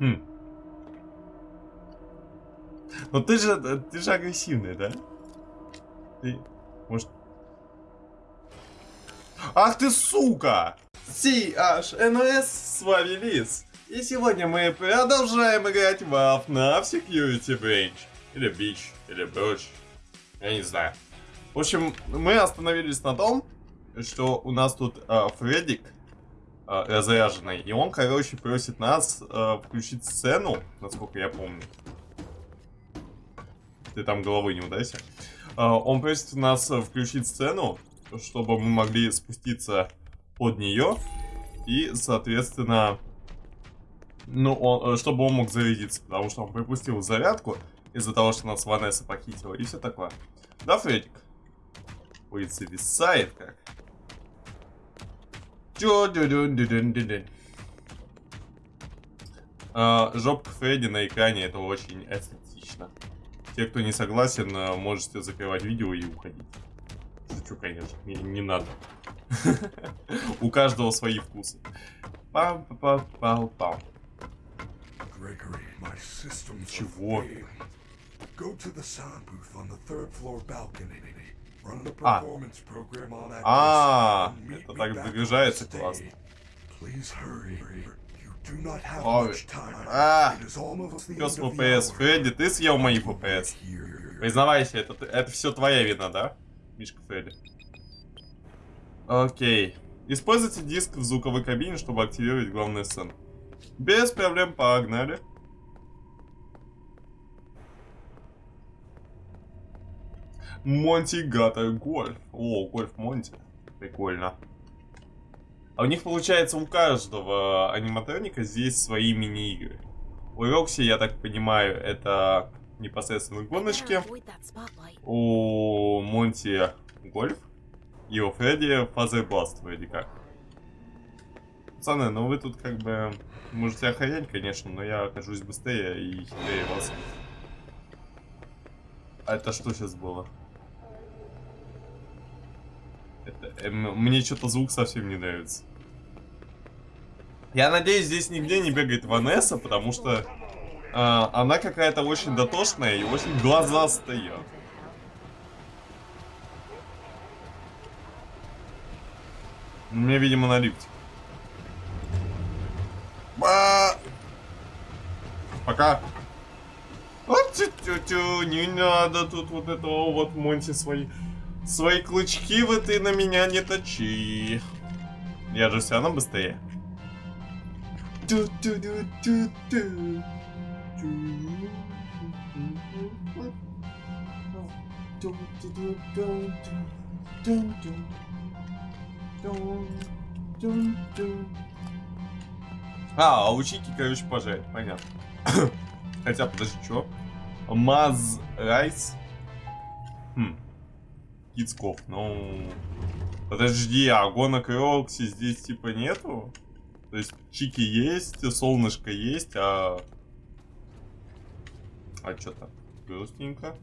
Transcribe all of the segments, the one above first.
Хм. Но ты же, ты же агрессивный, да? Ты, может... Ах ты сука! CHNS, с вами Лис. И сегодня мы продолжаем играть в FNAF Security Breach. Или Beach, или Breach. Я не знаю. В общем, мы остановились на том, что у нас тут э, Фреддик э, разряженный. И он, короче, просит нас э, включить сцену, насколько я помню. Ты там головы не удайся. Э, он просит нас включить сцену, чтобы мы могли спуститься под нее. И, соответственно, ну, он, чтобы он мог зарядиться. Потому что он пропустил зарядку из-за того, что нас Ванесса похитила. И все такое. Да, Фредик? Ой, зависает как. А, жопка Фредди на экране, это очень эстетично. Те, кто не согласен, э, можете закрывать видео и уходить. Шучу, конечно, не, не надо. У каждого свои вкусы. пам пам пам пам Чего? Go to the sound booth on the third floor balcony. А. А, это так загружается классно. Ой. А, пес ФПС. Фредди, ты съел мои ФПС. Признавайся, это, это все твоя вина, да? Мишка Фредди. Окей. Используйте диск в звуковой кабине, чтобы активировать главную сцену. Без проблем, погнали. Monty Gator Golf. О, Golf Monty. Прикольно. А у них получается у каждого аниматроника здесь свои мини-игры. У Рокси, я так понимаю, это непосредственно гоночки. У Monty Golf. И у Фредди Fazerblast вроде как. Пацаны, ну вы тут как бы можете охранять, конечно, но я окажусь быстрее и хитрее вас. А это что сейчас было? Э, мне что-то звук совсем не нравится. Я надеюсь, здесь нигде не бегает Ванесса, потому что э, она какая-то очень дотошная и очень глазастая. Мне, видимо, на лифте. Ба! Пока. Вот, тю -тю -тю, не надо тут вот этого вот Монти свои. Свои клычки вы ты на меня не точи. Я же все равно быстрее. А, а у Чики, короче, пожарить, понятно. Хотя, подожди, что? Маз Райс? Хм. Кицков. Ну... Подожди, а гонок и Рокси здесь типа нету? То есть Чики есть, солнышко есть, а... А что так? Грустненько.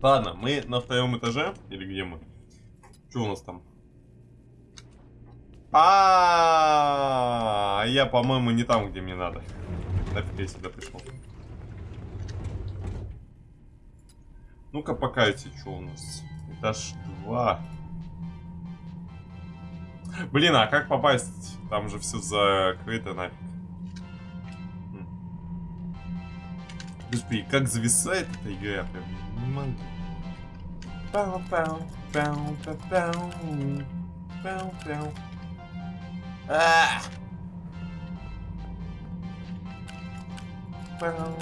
Ладно, мы на втором этаже. Или где мы? Что у нас там? А, -а, -а, -а я, по-моему, не там, где мне надо. Нафиг я сюда пришел. Ну-ка, покайте, что у нас. Этаж 2. Блин, а как попасть? Там же все закрыто нафиг. Хм. Господи, как зависает эта игра, я прям не могу. Пау, пау, пау, пау, пау, пау, пау. А! Пау.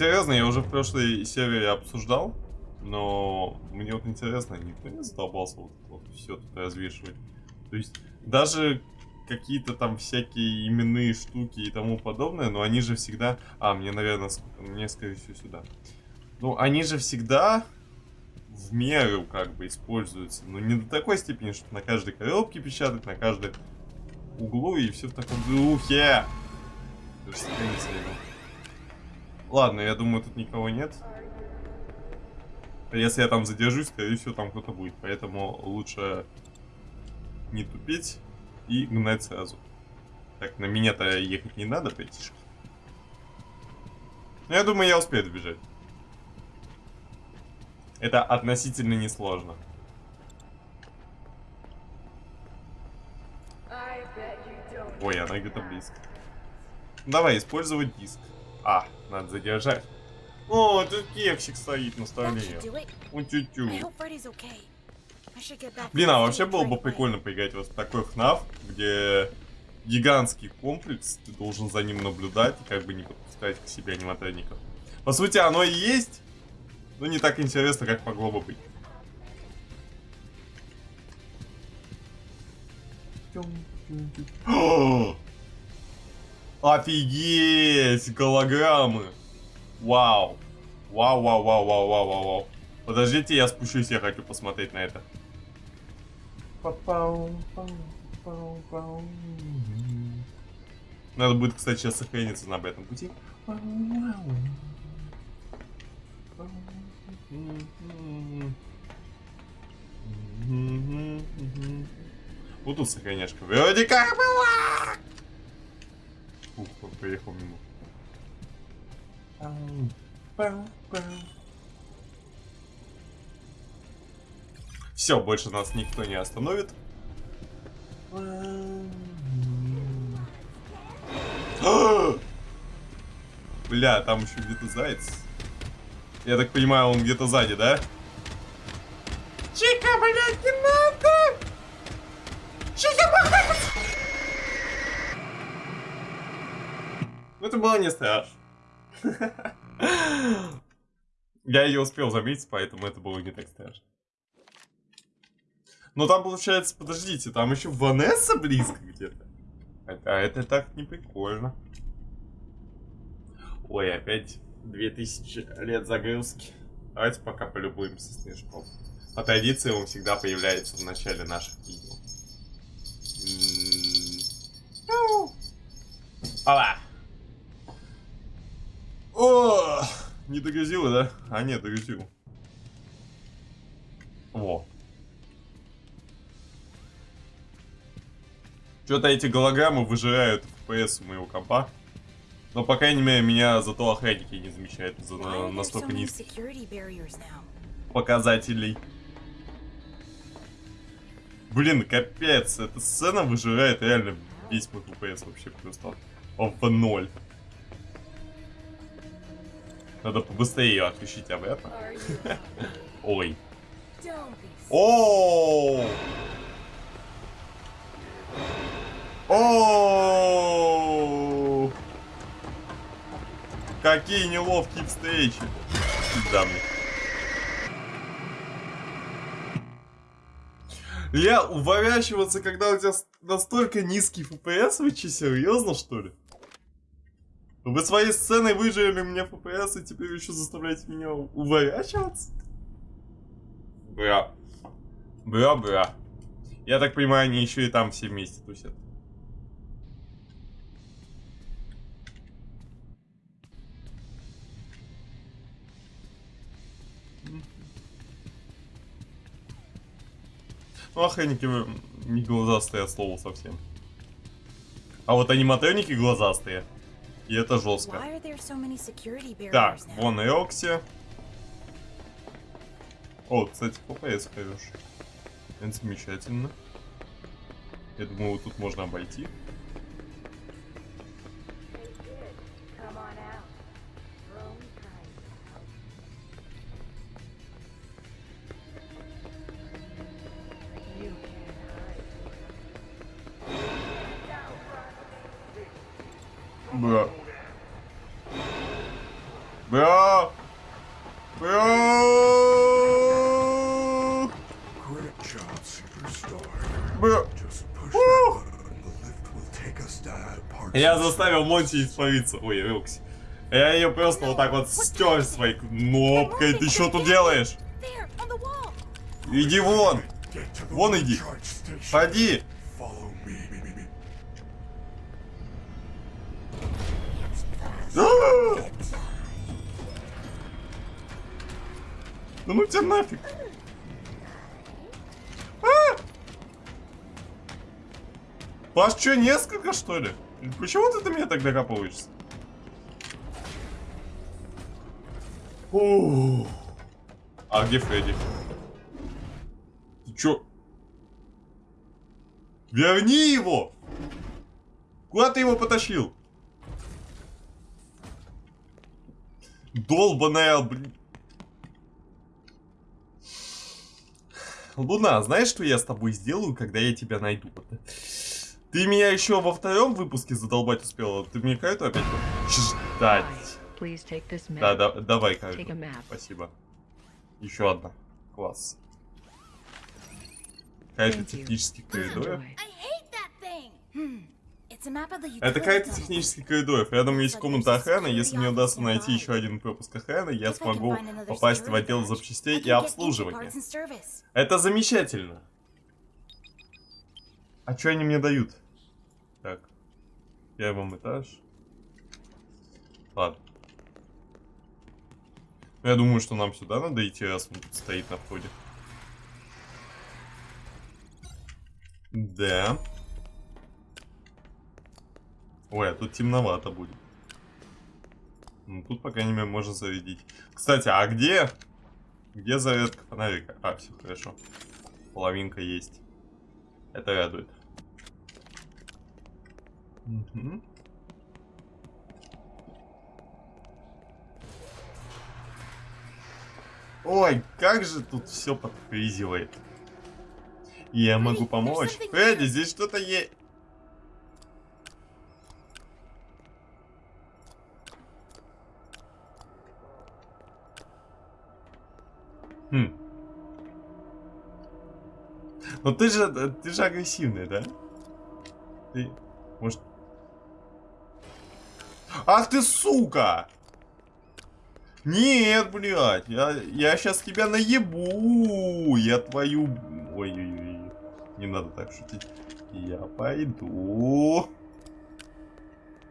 Серьезно, я уже в прошлой серии обсуждал, но мне вот интересно, никто не задолбался вот, вот все тут развешивать. То есть даже какие-то там всякие именные штуки и тому подобное, но они же всегда... А, мне, наверное, мне, скорее всего, сюда. Ну, они же всегда в меру как бы используются. Но не до такой степени, что на каждой коробке печатать, на каждой углу и все в таком духе. Даже Ладно, я думаю, тут никого нет. Если я там задержусь, скорее всего, там кто-то будет. Поэтому лучше не тупить и гнать сразу. Так, на меня-то ехать не надо, братишка. Ну, я думаю, я успею добежать. Это относительно несложно. Ой, она где-то близко. Давай, использовать диск. А, надо задержать. О, тут кексик стоит на столе. should do it. У тю-тю. I hope Freddy's okay. I should get back. Блин, а вообще было бы прикольно поиграть вот в такой FNAF, где гигантский комплекс, ты должен за ним наблюдать и как бы не подпускать к себе аниматроников. По сути, оно и есть, но не так интересно, как могло бы быть. О! Офигеть! Голограммы! Вау! Вау, вау, вау, вау, вау, вау, вау. Подождите, я спущусь, я хочу посмотреть на это. Надо будет, кстати, сейчас сохраниться на этом пути. Вот тут сохраняшка. Вроде как была! Ух, он поехал мимо. Все, больше нас никто не остановит. Бля, там еще где-то заяц. Я так понимаю, он где-то сзади, да? Чика, блядь, надо! Чика, Ну это было не страшно. Я ее успел заметить, поэтому это было не так страшно. Но там получается, подождите, там еще Ванесса близко где-то. А это так не прикольно. Ой, опять 2000 лет загрузки. Давайте пока полюбуемся снежком. По традиции он всегда появляется в начале наших видео. М-м-м. Опа! О, не догрузила, да? А нет, догрузил. Во. Что-то эти голограммы выжирают FPS у моего компа. Но, по крайней мере, меня зато охранники не замечают за so настолько низких показателей. Блин, капец, эта сцена выжирает реально весь мой FPS вообще просто в ноль. Надо побыстрее ее отключить обратно. Are you? Ой. О! О! Какие неловкие встречи. Да мне. Я уворачиваться, когда у тебя настолько низкий FPS, вы че, серьезно, что ли? Вы своей сценой выжили мне FPS, и теперь еще заставляете меня уворачиваться? Бля. Бля-бля. Я так понимаю, они еще и там все вместе тусят. Ну, охранники не глазастые от слова совсем. А вот аниматроники глазастые. И это жестко. Так, вон и Окси. О, кстати, ППС хороший. Это замечательно. Я думаю, вот тут можно обойти. Я заставил Монти испариться. Ой, Рокси. Я ее просто вот так вот стер своей кнопкой. Ты что тут делаешь? Иди вон. Вон иди. Ходи. Me. А! Ну тебя нафиг. А! Вас что, несколько, что ли? Почему ты до меня так докапываешься? Ух. А где Фредди? Ты чё? Верни его! Куда ты его потащил? Долбаная, блин. Луна, знаешь, что я с тобой сделаю, когда я тебя найду? Ты меня еще во втором выпуске задолбать успела. Ты мне карту опять ждать. Да, да, давай карту. Спасибо. Еще одна. Класс. You. технических коридоров. Это tunnel. технических коридоров. Рядом есть комната охраны. Если мне удастся найти еще один пропуск охраны, я смогу попасть в отдел запчастей и обслуживания. Это замечательно. А что они мне дают? Так. Первый этаж. Ладно. Ну, Я думаю, что нам сюда надо идти, раз он стоит на входе. Да. Ой, а тут темновато будет. Ну, тут, по крайней мере, можно зарядить. Кстати, а где... Где зарядка фонарика? А, все хорошо. Половинка есть. Это радует. Мгм. Ой, как же тут все подфризивает. Я могу there's помочь. here. здесь что-то есть. Хм. Но ты же, ты же агрессивный, да? Ты, может... Ах ты, сука! Нет, блядь, я, я сейчас тебя наебу, я твою... Ой-ой-ой, не надо так шутить. Я пойду.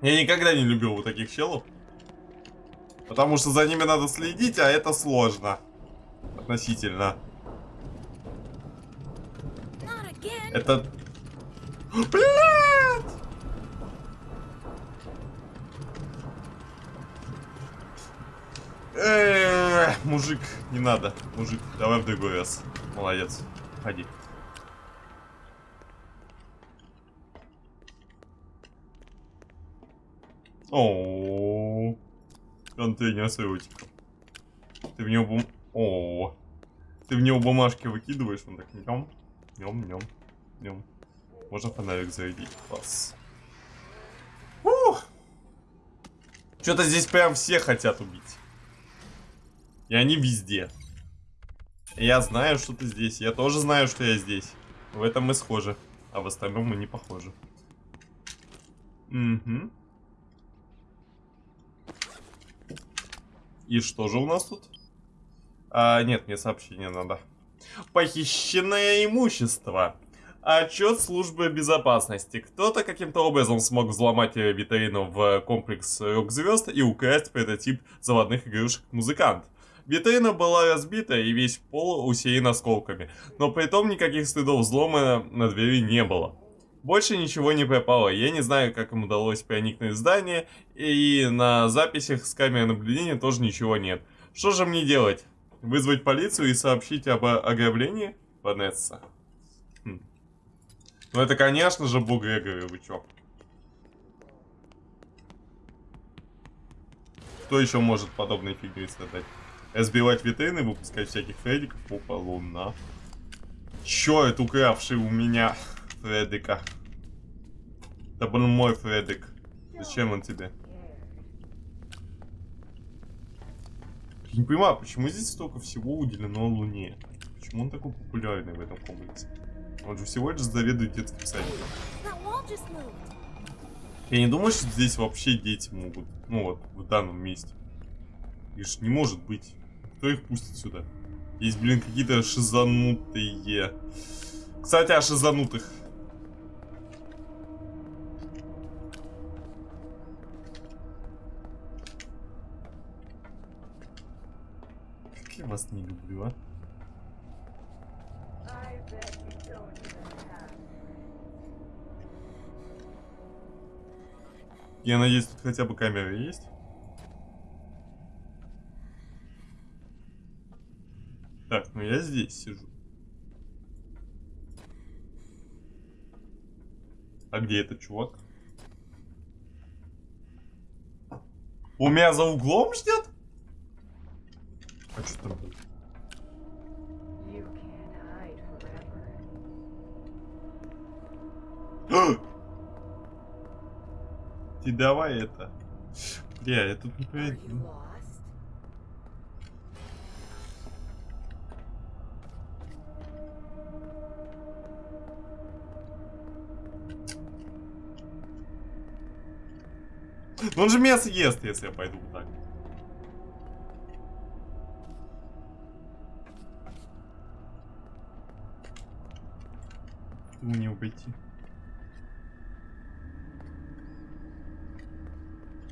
Я никогда не любил вот таких челов. Потому что за ними надо следить, а это сложно. Относительно. Это... Блядь! Мужик, не надо. Мужик, давай в другой раз. Молодец. Ходи. О, контейнер с ротиком. Ты в него бум... О, ты в него бумажки выкидываешь, он так нем, нем, нем, нем. Можно фонарик зарядить. Класс. Ух! Что-то здесь прям все хотят убить. И они везде. Я знаю, что ты здесь. Я тоже знаю, что я здесь. В этом мы схожи. А в остальном мы не похожи. Угу. И что же у нас тут? А, нет, мне сообщение надо. Похищенное имущество. Отчет службы безопасности. Кто-то каким-то образом смог взломать э, витрину в комплекс рок-звезд и украсть прототип заводных игрушек музыкант. Витрина была разбита и весь пол усеян осколками, но при этом никаких следов взлома на двери не было. Больше ничего не пропало, я не знаю, как им удалось проникнуть в здание, и на записях с камеры наблюдения тоже ничего нет. Что же мне делать? Вызвать полицию и сообщить об ограблении? Ванесса. Хм. Ну это, конечно же, Бог Грегори, вы чё? Кто еще может подобной фигней страдать? Сбивать витрины, выпускать всяких фредиков? Опа, луна. Это укравший у меня Фредика? Это был мой Фредик. Зачем он тебе? Не понимаю, почему здесь столько всего уделено Луне? Почему он такой популярный в этом комплексе? Он же всего лишь заведует детским садиком. Я не думаю, что здесь вообще дети могут. Ну вот, в данном месте. Ж не может быть. Кто их пустит сюда? Есть, блин, какие-то шизанутые. Кстати, о шизанутых. Как я вас не люблю, а? Я надеюсь, тут хотя бы камера есть. Так, ну я здесь сижу. А где этот чувак? У меня за углом ждет? А что там forever. Ты давай это. Бля, я тут не Are он же меня съест, если я пойду вот так. Не обойти.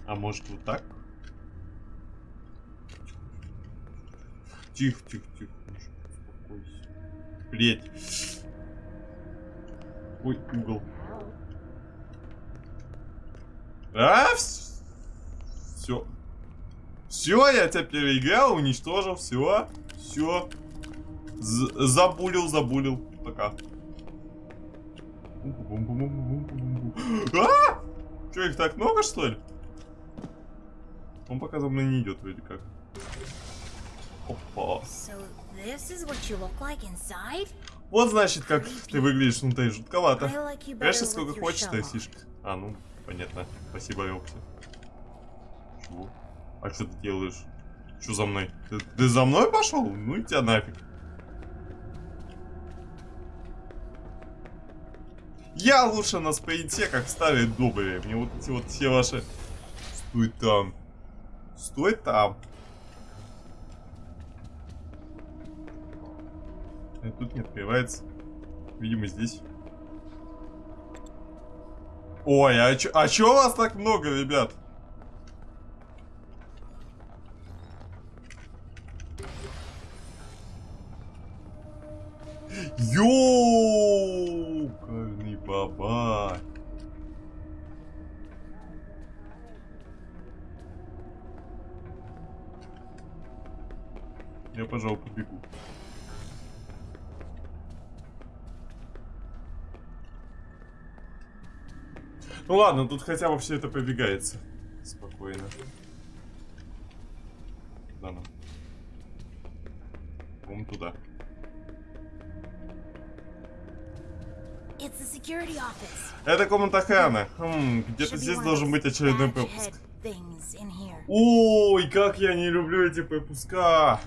А может вот так? Тихо, тихо, тихо. успокойся. Блять. Ой, угол. А, все. Все, я тебя переиграл, уничтожил, все. Все. Забулил, забулил. Пока. А! Че, их так много, что ли? Он пока за мной не идет, вроде как. Опа. Вот значит, как ты выглядишь внутри жутковато. Конечно, сколько хочешь, ты фишка. А, ну, понятно. Спасибо, Рокси. А что ты делаешь? Что за мной? Ты, ты за мной пошел? Ну и тебя нафиг. Я лучше на спринте, как старые добрые. Мне вот эти вот все ваши... Стой там. Стой там. Э, Тут не открывается. Видимо, здесь. Ой, а чё, а чё вас так много, ребят? Ладно, тут хотя бы все это пробегается. Спокойно. Куда нам? Вон туда. Это комната охраны. Хм, где-то здесь должен быть очередной here. Ой, как я не люблю эти пропуска.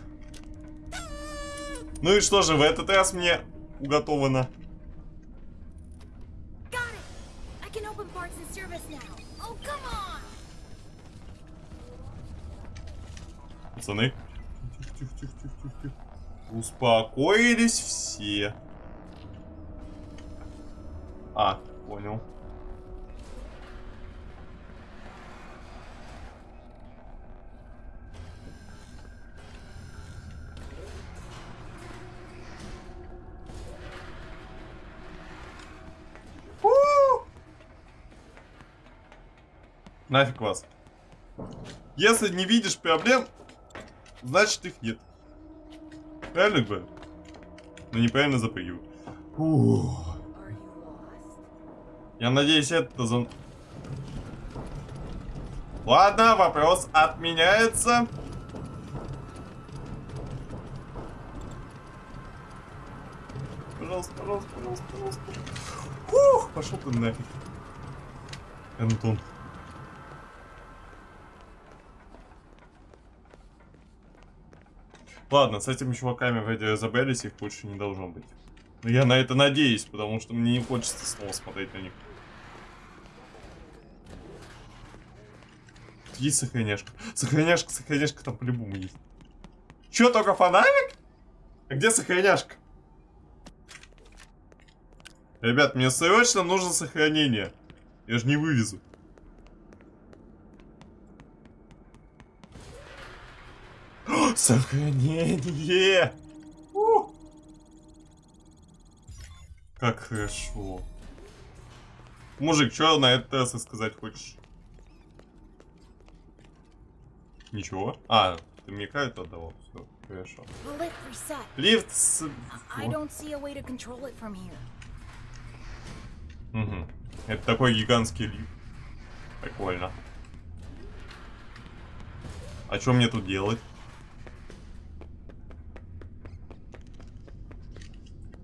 Ну и что же, в этот раз мне уготовано. Пацаны. Тихо, тихо, тихо, тихо, тихо, тихо. Успокоились все. А, понял. Нафиг вас. Если не видишь проблем, значит их нет. Правильно говорю? Но неправильно запрыгиваю. Ух. Я надеюсь, это за... Ладно, вопрос отменяется. Пожалуйста, пожалуйста, пожалуйста, пожалуйста. Ух, пошел ты нафиг. Антон. Ладно, с этими чуваками вроде разобрались, их больше не должно быть. Но я на это надеюсь, потому что мне не хочется снова смотреть на них. Есть сохраняшка. Сохраняшка, сохраняшка там по-любому есть. Чё, только фонарик? А где сохраняшка? Ребят, мне срочно нужно сохранение. Я же не вывезу. Сохранение! У! Как хорошо. Мужик, что на раз сказать хочешь? Ничего. А, ты мне карту отдавал. Все, хорошо. Лифт с... Угу. Это такой гигантский лифт. Прикольно. А что мне тут делать?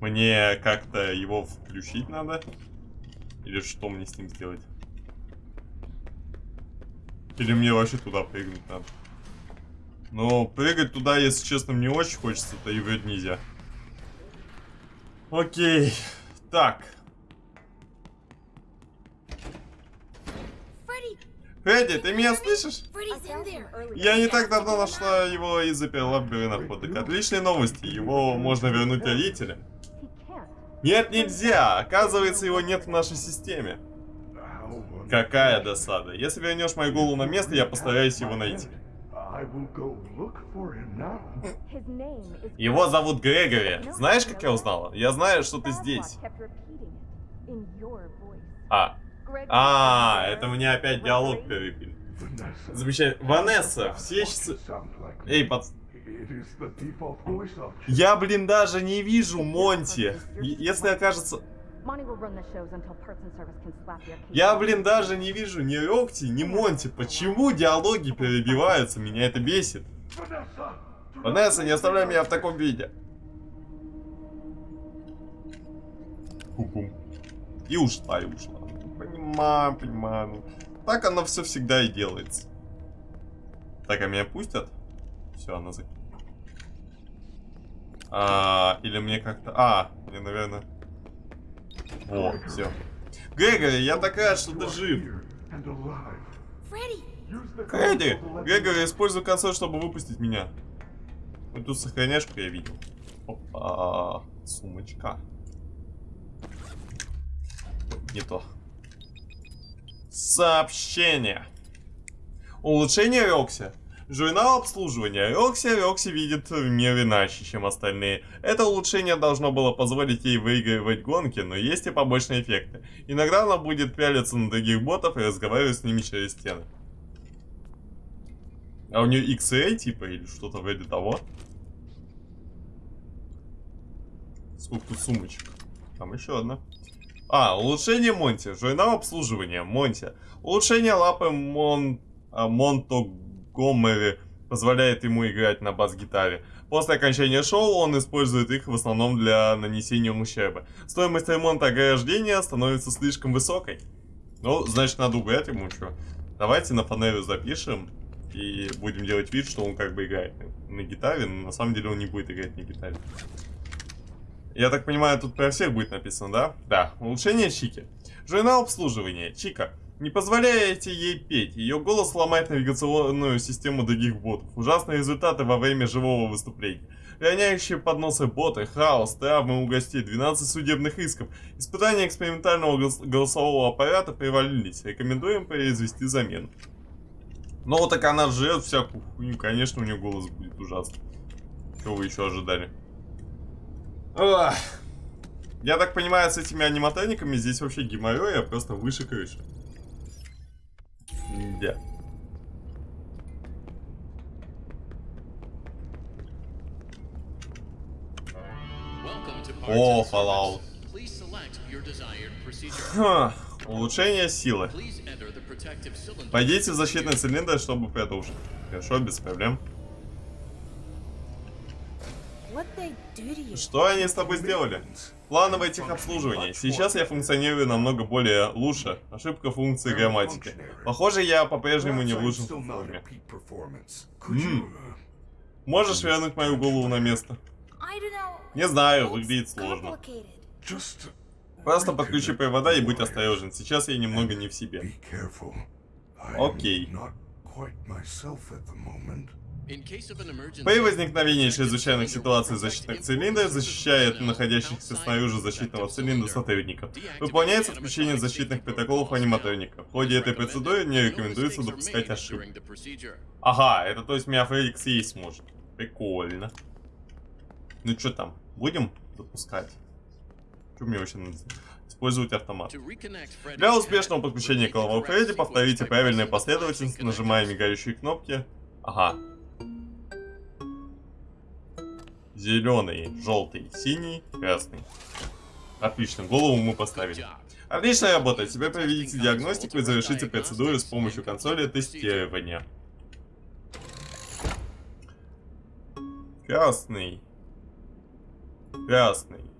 Мне как-то его включить надо? Или что мне с ним сделать? Или мне вообще туда прыгнуть надо? Но прыгать туда, если честно, мне очень хочется, то и вроде нельзя. Окей. Так. Фредди, ты меня слышишь? Я не так давно нашла его и заперла в находок. Отличные новости. Его можно вернуть родителям. Нет, нельзя. Оказывается, его нет в нашей системе. Какая досада. Если вернешь мою голову на место, я постараюсь его найти. Его зовут Грегори. Знаешь, как я узнала? Я знаю, что ты здесь. А. А, это мне опять диалог перебили. Замечательно. Ванесса, все. Эй, пац... Я, блин, даже не вижу Монти. Если окажется... Я, блин, даже не вижу ни Рокти, ни Монти. Почему диалоги перебиваются? Меня это бесит. Ванесса, не оставляй меня в таком виде. Пум-пум. И ушла, и ушла. Понимаю, понимаю. Так оно все всегда и делается. Так, а меня пустят? Все, она зак... А, или мне как-то... А, мне, наверное... О, все. Грегори, я так рад, что ты жив. Фредди, Грегори, используй консоль, чтобы выпустить меня. Вот тут сохраняшку я видел. Опа, сумочка. Не то. Сообщение. Улучшение Рокси. Журнал обслуживания. Рокси Рокси видит мир иначе, чем остальные. Это улучшение должно было позволить ей выигрывать гонки, но есть и побочные эффекты. Иногда она будет пялиться на других ботов и разговаривать с ними через стены. А у нее XA типа или что-то вроде того. Сколько тут сумочек? Там еще одна. А, улучшение Монти. Журнал обслуживания. Монти. Улучшение лапы Мон... а, Монтогомери позволяет ему играть на бас-гитаре. После окончания шоу он использует их в основном для нанесения ущерба. Стоимость ремонта ограждения становится слишком высокой. Ну, значит, надо убрать ему что. Давайте на фанеру запишем и будем делать вид, что он как бы играет на гитаре, но на самом деле он не будет играть на гитаре. Я так понимаю, тут про всех будет написано, да? Да. Улучшение Чики. Журнал обслуживания. Чика. Не позволяете ей петь. Ее голос ломает навигационную систему других ботов. Ужасные результаты во время живого выступления. Роняющие подносы боты, хаос, травмы у гостей, 12 судебных исков. Испытания экспериментального голос- голосового аппарата привалились. Рекомендуем произвести замену. Ну, так она жрет всякую хуйню. Конечно, у нее голос будет ужасный. Чего вы еще ожидали? Ах. Я так понимаю, с этими аниматрониками здесь вообще геморроя просто выше крыши. Да. О, Fallout. Ха, улучшение силы. Пойдите в защитный цилиндр, чтобы продолжить. Хорошо, без проблем. Что они с тобой сделали? Плановое техобслуживание. Сейчас я функционирую намного более лучше. Ошибка функции грамматики. Похоже, я по-прежнему не в лучшем форме. uh, Можешь вернуть мою голову на место? Не знаю, выглядит сложно. Просто подключи провода и будь осторожен. Сейчас я немного не в себе. Окей. При возникновении чрезвычайных ситуаций защитных цилиндров защищает находящихся снаружи защитного цилиндра сотрудников. Выполняется включение защитных протоколов аниматроника. В ходе этой процедуры не рекомендуется допускать procedure. Ага, это то есть меня Фредик съесть может. Прикольно. Ну что там, будем запускать? Что мне вообще надо? Использовать автомат. Для успешного подключения к correct Фредди повторите правильную последовательность, нажимая мигающие кнопки. Ага. Зеленый, желтый, синий, красный. Отлично, голову мы поставили. Отличная работа. Теперь проведите диагностику и завершите процедуру с помощью консоли тестирования. Красный. Красный.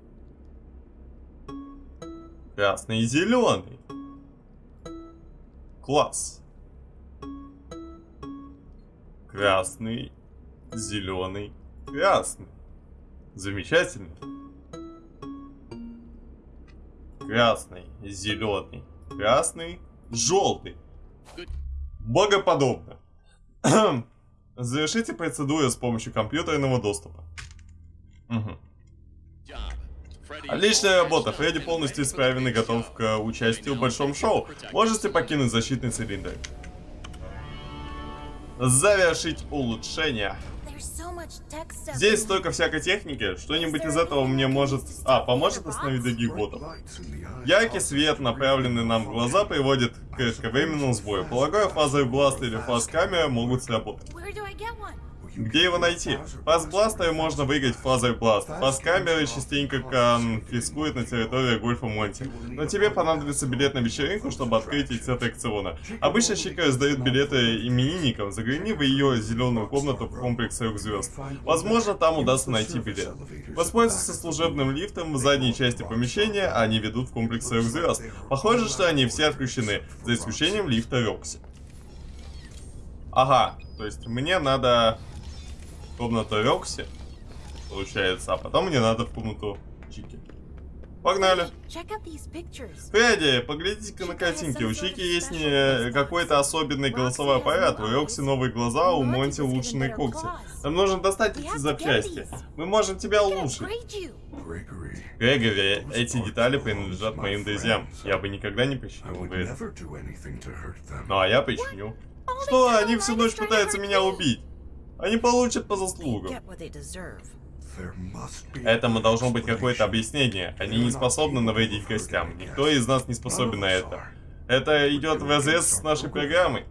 Красный и зеленый. Класс. Красный, зеленый, красный. Замечательно. Красный, зеленый, красный, желтый. Богоподобно. Завершите процедуру с помощью компьютерного доступа. Freddy, Отличная работа. Фредди полностью исправен и готов к участию в большом шоу. Можете покинуть защитный цилиндр. Завершить улучшение. Здесь столько всякой техники. Что-нибудь из этого мне может... А, поможет остановить других ботов. Яркий свет, направленный нам в глаза, приводит к кратковременному сбою. Полагаю, фазовый бласт или фаз-камера могут сработать. Где его найти? Фаз-бластеры можно выиграть в фазовый бласт. Фаз-камеры частенько конфискуют на территории Гольфа Монти. Но тебе понадобится билет на вечеринку, чтобы открыть эти аттракциона. Обычно Чика раздают билеты именинникам. Загляни в ее зеленую комнату в комплекс трех звезд. Возможно, там удастся найти билет. Воспользуйся служебным лифтом в задней части помещения, они ведут в комплекс трех звезд. Похоже, что они все отключены, за исключением лифта Рокси. Ага, то есть мне надо в комнату Рокси, получается, а потом мне надо в комнату Чики. Погнали. Фредди, поглядите-ка на картинки. У Чики есть не какой-то особенный голосовой аппарат, у Рокси новые глаза, у Монти улучшенные когти. Нам нужно достать эти запчасти. Мы можем тебя улучшить. Грегори, эти детали принадлежат моим друзьям. Я бы никогда не hurt them. Ну а я починю. All Что, они всю ночь пытаются меня убить. Они получат по заслугам. Этому должно быть какое-то объяснение. Они не способны навредить гостям. Никто из нас не способен на это. Это идет в разрез с нашей программой.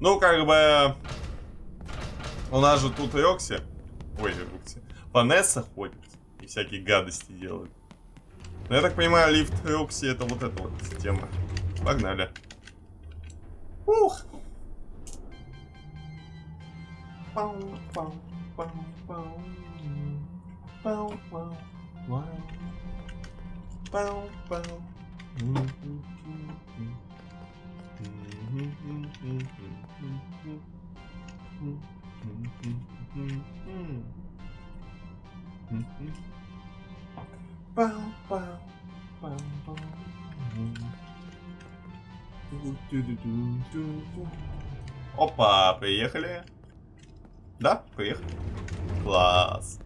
Ну, как бы... У нас же тут Рокси. Ой, Рокси. Ванесса ходит. И всякие гадости делает. Но я так понимаю, лифт Рокси это вот эта вот система. Погнали. Ух! Опа, приехали. Да, приехали. Класс.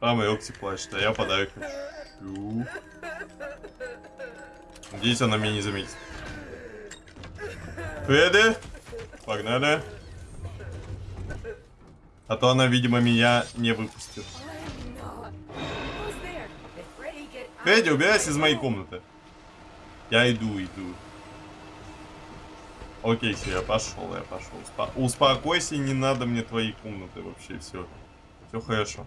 Мама Рокси плачет, а я подарок хочу. Надеюсь, она меня не заметит. Фредди, погнали. А то она, видимо, меня не выпустит. Фредди, убирайся из моей комнаты. Я иду, иду. Окей, все, я пошел, я пошел. Успо- Успокойся, не надо мне твои комнаты вообще, все. Все хорошо.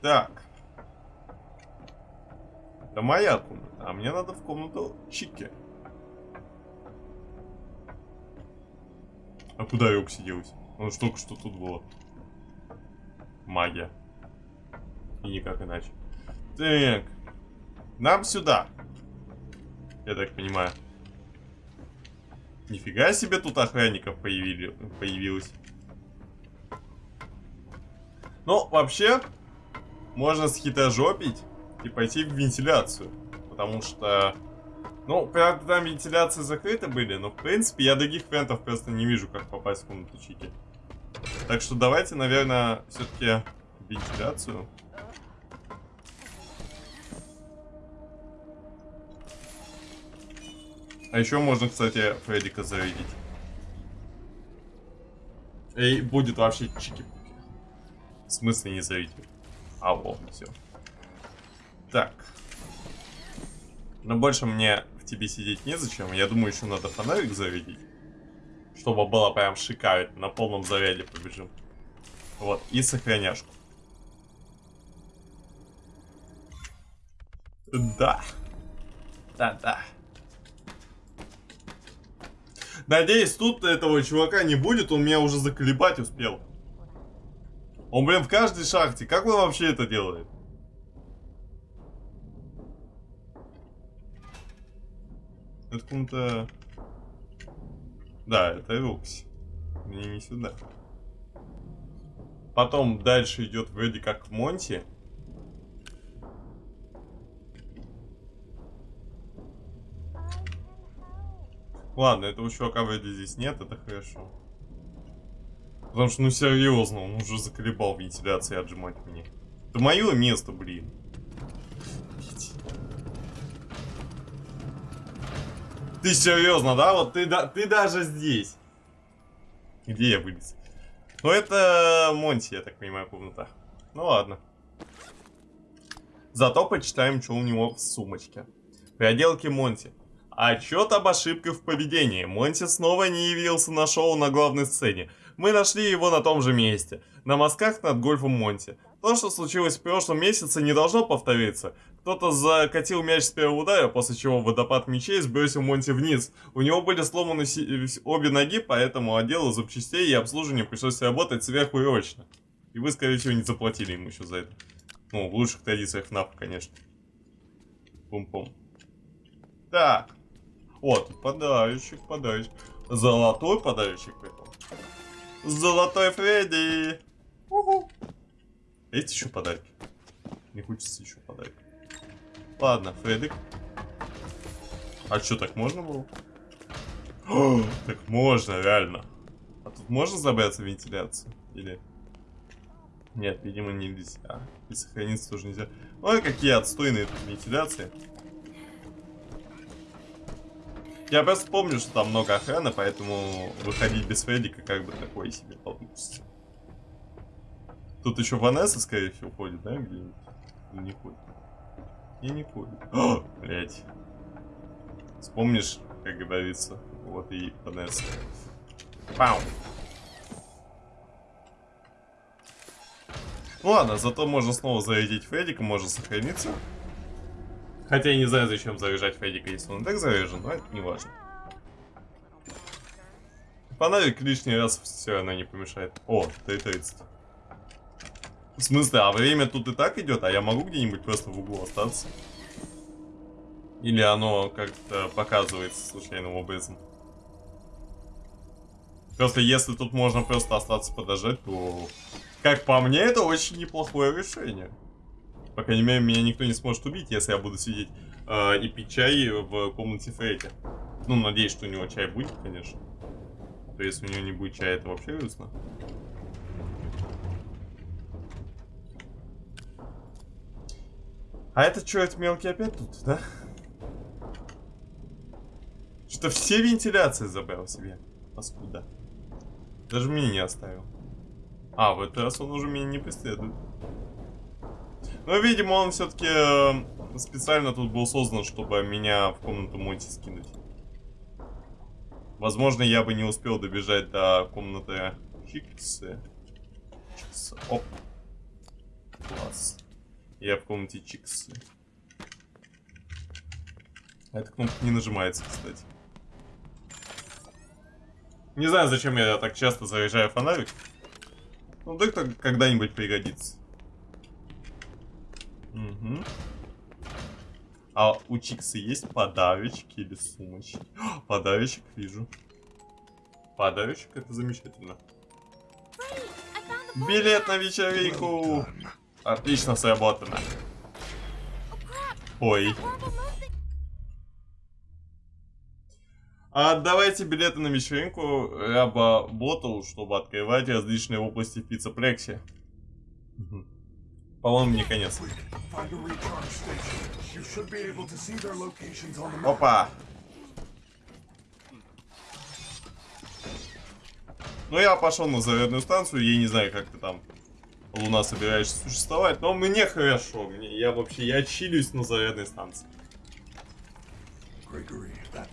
Так. Это моя комната, а мне надо в комнату Чики. А куда Рокси делась? Ну, ж только что тут было. Магия. И никак иначе. Так. Нам сюда. Я так понимаю. Нифига себе тут охранников появили, появилось. Ну, вообще, можно схитрожопить и пойти в вентиляцию. Потому что... Ну, правда, там вентиляции закрыты были, но, в принципе, я других вариантов просто не вижу, как попасть в комнату Чики. Так что давайте, наверное, все-таки вентиляцию. А еще можно, кстати, Фреддика зарядить. И будет вообще чики-пуки. В смысле не зарядить? А, вот, все. Так. Но больше мне в тебе сидеть незачем. Я думаю, еще надо фонарик зарядить. Чтобы было прям шикарно. На полном заряде побежим. Вот, и сохраняшку. Да. Да, да. Надеюсь, тут этого чувака не будет, он меня уже заколебать успел. Он, блин, в каждой шахте. Как он вообще это делает? Это кому-то... Да, это Рукси. Мне не сюда. Потом дальше идет вроде как Монти. Ладно, этого чувака вроде здесь нет, это хорошо. Потому что, ну серьезно, он уже заколебал вентиляции отжимать мне. Это мое место, блин. Ты серьезно, да? Вот ты, да, ты даже здесь. Где я вылез? Ну это Монти, я так понимаю, комната. Ну ладно. Зато почитаем, что у него в сумочке. Приоделки Монти. Отчет об ошибках в поведении. Монти снова не явился на шоу на главной сцене. Мы нашли его на том же месте. На мазках над гольфом Монти. То, что случилось в прошлом месяце, не должно повториться. Кто-то закатил мяч с первого удара, после чего водопад мячей сбросил Монти вниз. У него были сломаны обе ноги, поэтому отделу запчастей и обслуживания пришлось работать сверхурочно. И вы, скорее всего, не заплатили ему еще за это. Ну, в лучших традициях ФНАФ, конечно. Пум-пум. Так. Вот, подарочек, подарочек. Золотой подарочек прикол. Золотой Фредди. Уху. Есть еще подарки? Не хочется еще подарок. Ладно, Фредик. А что, так можно было? Так можно, реально. А тут можно забраться в вентиляцию? Или... Нет, видимо, нельзя. И сохраниться тоже нельзя. Ой, какие отстойные тут вентиляции. Я просто помню, что там много охраны, поэтому выходить без Фреддика как бы такое себе получится. Тут еще Ванесса, скорее всего, ходит, да, где-нибудь? Не ходит. И не ходит. О, блядь. Вспомнишь, как говорится, вот и Ванесса. Пау. Ну ладно, зато можно снова зарядить Фреддика, можно сохраниться. Хотя я не знаю, зачем заряжать Фреддика, если он так заряжен, но это не важно. Фонарик лишний раз все равно не помешает. О, 3.30. В смысле, а время тут и так идет, а я могу где-нибудь просто в углу остаться? Или оно как-то показывается случайным образом? Просто если тут можно просто остаться подождать, то... Как по мне, это очень неплохое решение. По крайней мере, меня никто не сможет убить, если я буду сидеть э, и пить чай в комнате Фредди. Ну, надеюсь, что у него чай будет, конечно. То если у него не будет чая, это вообще грустно. А это что, это мелкий опять тут, да? Что все вентиляции забрал себе. Паскуда. Даже меня не оставил. А, в этот раз он уже меня не преследует. Но, видимо, он все-таки э, специально тут был создан, чтобы меня в комнату Монти скинуть. Возможно, я бы не успел добежать до комнаты Чиксы. Чиксы. Оп. Класс. Я в комнате Чиксы. А эта кнопка не нажимается, кстати. Не знаю, зачем я так часто заряжаю фонарик. Ну, вдруг когда-нибудь пригодится. Угу. А у Чикса есть подарочки или сумочки? О, подарочек вижу. Подарочек это замечательно. Билет на вечеринку! Отлично сработано. Ой. Отдавайте билеты на вечеринку Раба Ботл, чтобы открывать различные области в пиццеплексе. По-моему, не конец. Опа! Ну, я пошел на зарядную станцию, я не знаю, как ты там, Луна, собираешься существовать, но мне хорошо, мне, я вообще, я чилюсь на зарядной станции.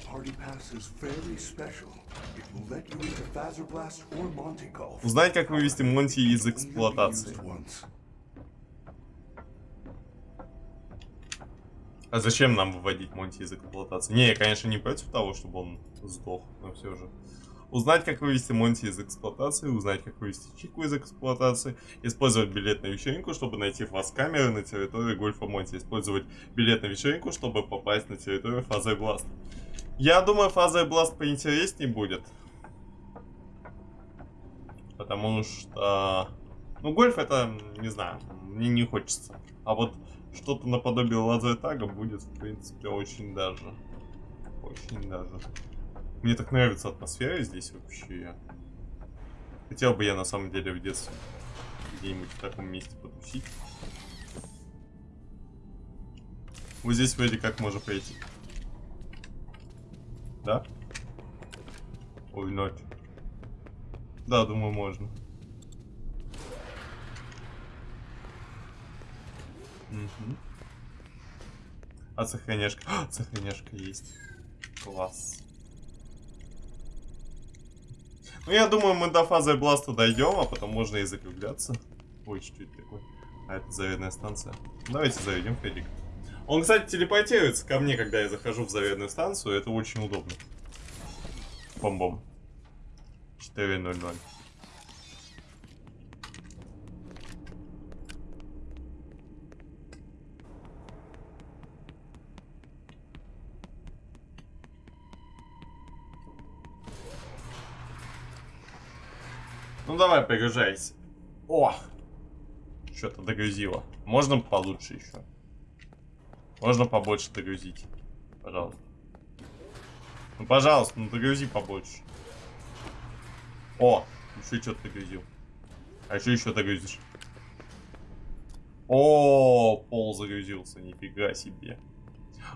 party pass is very special. It will let you into Fazerblast or Monte Golf. Узнать, как вывести Монти из эксплуатации. А зачем нам выводить Монти из эксплуатации? Не, я, конечно, не против того, чтобы он сдох, но все же. Узнать, как вывести Монти из эксплуатации, узнать, как вывести Чику из эксплуатации, использовать билет на вечеринку, чтобы найти фаз-камеры на территории Гольфа Монти, использовать билет на вечеринку, чтобы попасть на территорию Фаза Бласт. Я думаю, Фаза Бласт поинтереснее будет. Потому что... Ну, гольф это, не знаю, мне не хочется. А вот что-то наподобие лазертага будет, в принципе, очень даже. Очень даже. Мне так нравится атмосфера здесь вообще. Хотел бы я на самом деле в детстве где-нибудь в таком месте потусить. Вот здесь вроде как можно пройти. Да? Ой, ночь. Да, думаю, можно. А сохраняшка? А, сохраняшка есть. Класс. Ну, я думаю, мы до фазы Бласта дойдем, а потом можно и закругляться. Ой, что это такое? А, это зарядная станция. Давайте заведем Фредик. Он, кстати, телепортируется ко мне, когда я захожу в зарядную станцию. Это очень удобно. Бом-бом. 4.00. Ну давай, пригружайся. О! Что-то догрузило. Можно получше еще. Можно побольше догрузить. Пожалуйста. Ну, пожалуйста, ну догрузи побольше. О! Еще что-то догрузил. А еще еще догрузишь. О, пол загрузился, нифига себе.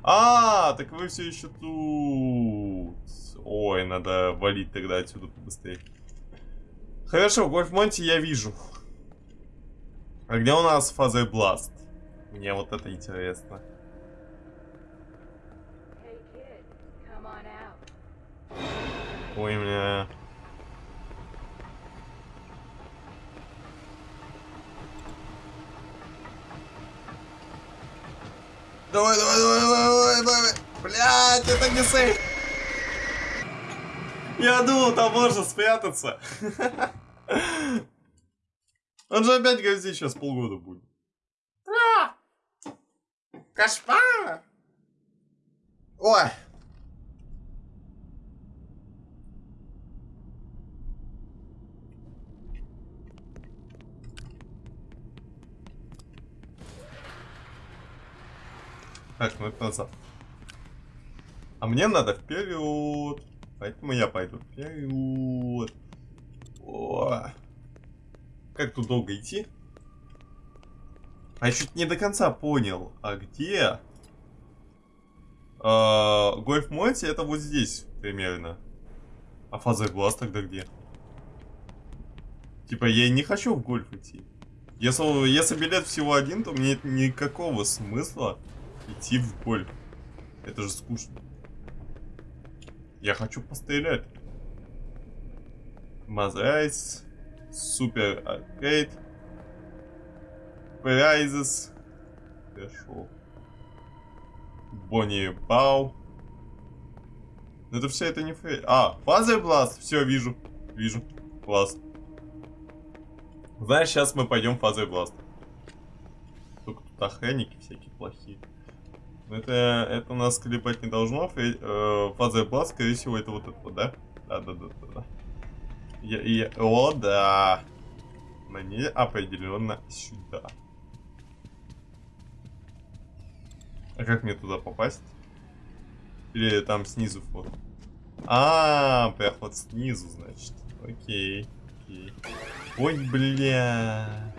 А, так вы все еще тут. Ой, надо валить тогда отсюда побыстрее. Хорошо, Гольф Монти я вижу. А где у нас фаза Бласт? Мне вот это интересно. Ой, меня... Давай, давай, давай, давай, давай, давай. Блядь, это не сейф. Я думал, там можно спрятаться. Он же опять грозит сейчас полгода будет. А! Кошмар! Ой. Так, ну это назад. А мне надо вперед. Поэтому я пойду вперед. О. Как тут долго идти? А я чуть не до конца понял. А где? А, Гольф Монти это вот здесь примерно. А фаза глаз тогда где? Типа я не хочу в гольф идти. Если, если билет всего один, то мне никакого смысла идти в гольф. Это же скучно. Я хочу пострелять. Mazercise. Super arcade. Prizes. Хорошо. Бонни. Но это все это не фрей. А, Fazer Blast. Все, вижу. Вижу. Класс. Знаешь, сейчас мы пойдем Fazer Blast. Только тут охранники всякие плохие. Это, это нас клепать не должно. Фрей, э, Fazer Blast, скорее всего, это вот это да? Да, да, да, да, да. Я, я, о, да. Мне определенно сюда. А как мне туда попасть? Или там снизу вход? А, проход снизу, значит. Окей. окей. Ой, бля.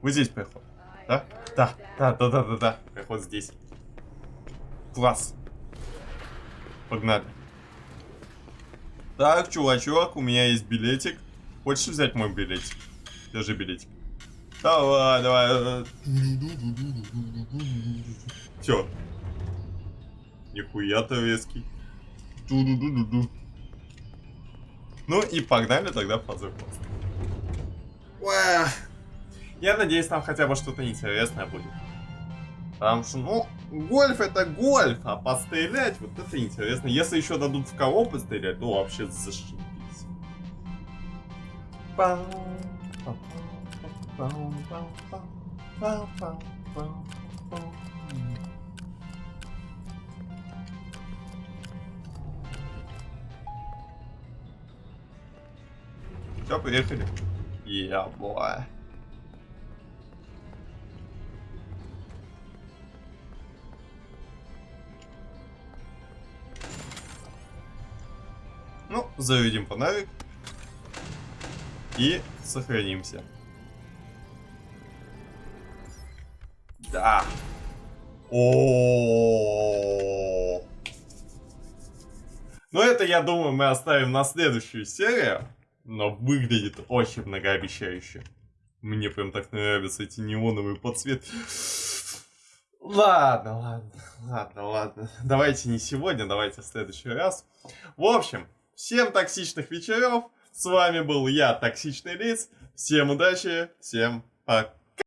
Вот здесь проход. Да? Да, да, да, да, да, да. Проход здесь. Класс. Погнали. Так, чувачок, у меня есть билетик. Хочешь взять мой билетик? Держи билетик. Давай, давай. Все. Нихуя ты резкий. Ду-ду-ду-ду-ду. Ну и погнали тогда в Fazerblast. Я надеюсь, там хотя бы что-то интересное будет. Потому что, ну, гольф это гольф, а пострелять вот это интересно. Если еще дадут в кого пострелять, то вообще зашибись. Пам, пам, пам, пам, пам, заведем фонарик. И сохранимся. Да. О. Ну это, я думаю, мы оставим на следующую серию. Но выглядит очень многообещающе. Мне прям так нравятся эти неоновые подсветки. Ладно, ладно, ладно, ладно. Давайте не сегодня, давайте в следующий раз. В общем, всем токсичных вечеров. С вами был я, Токсичный Лиц. Всем удачи, всем пока.